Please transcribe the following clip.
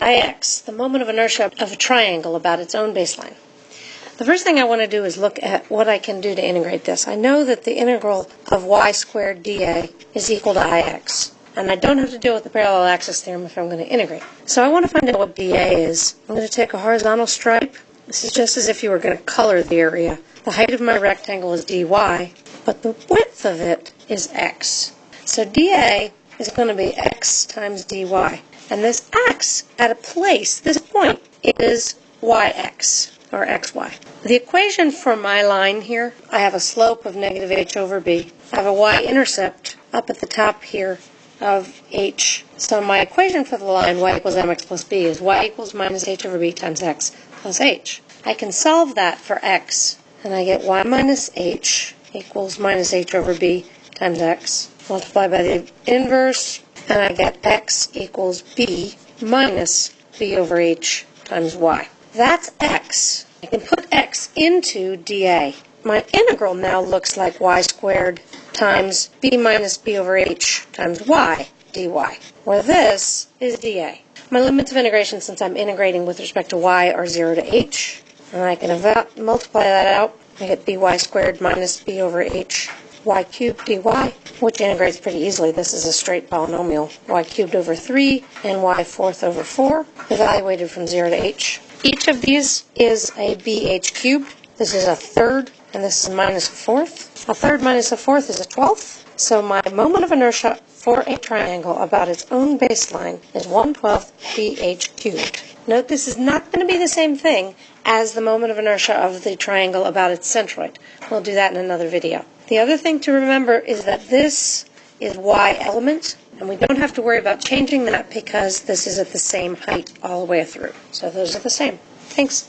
Ix, the moment of inertia of a triangle about its own baseline, the first thing I want to do is look at what I can do to integrate this. I know that the integral of y squared dA is equal to Ix. And I don't have to deal with the parallel axis theorem if I'm going to integrate. So I want to find out what dA is. I'm going to take a horizontal stripe. This is just as if you were going to color the area. The height of my rectangle is dy, but the width of it is x. So dA is going to be x times dy. And this x at a place, this point, is yx, or xy. The equation for my line here, I have a slope of negative h over b. I have a y-intercept up at the top here of h. So my equation for the line y equals mx plus b is y equals minus h over b times x plus h. I can solve that for x, and I get y minus h equals minus h over b times x. Multiply by the inverse, and I get x equals b minus b over h times y. That's x. I can put x into dA. My integral now looks like y squared times b minus b over h times y dy, where this is dA. My limits of integration, since I'm integrating with respect to y, are 0 to h. And I can multiply that out. I get by squared minus b over h y cubed dy, which integrates pretty easily. This is a straight polynomial. y cubed over 3 and y fourth over 4, evaluated from 0 to h. Each of these is a bh cubed. This is a third, and this is minus a fourth. A third minus a fourth is a twelfth. So my moment of inertia for a triangle about its own baseline is 1 12th bh cubed. Note this is not going to be the same thing as the moment of inertia of the triangle about its centroid. We'll do that in another video. The other thing to remember is that this is y element, and we don't have to worry about changing that because this is at the same height all the way through. So those are the same. Thanks.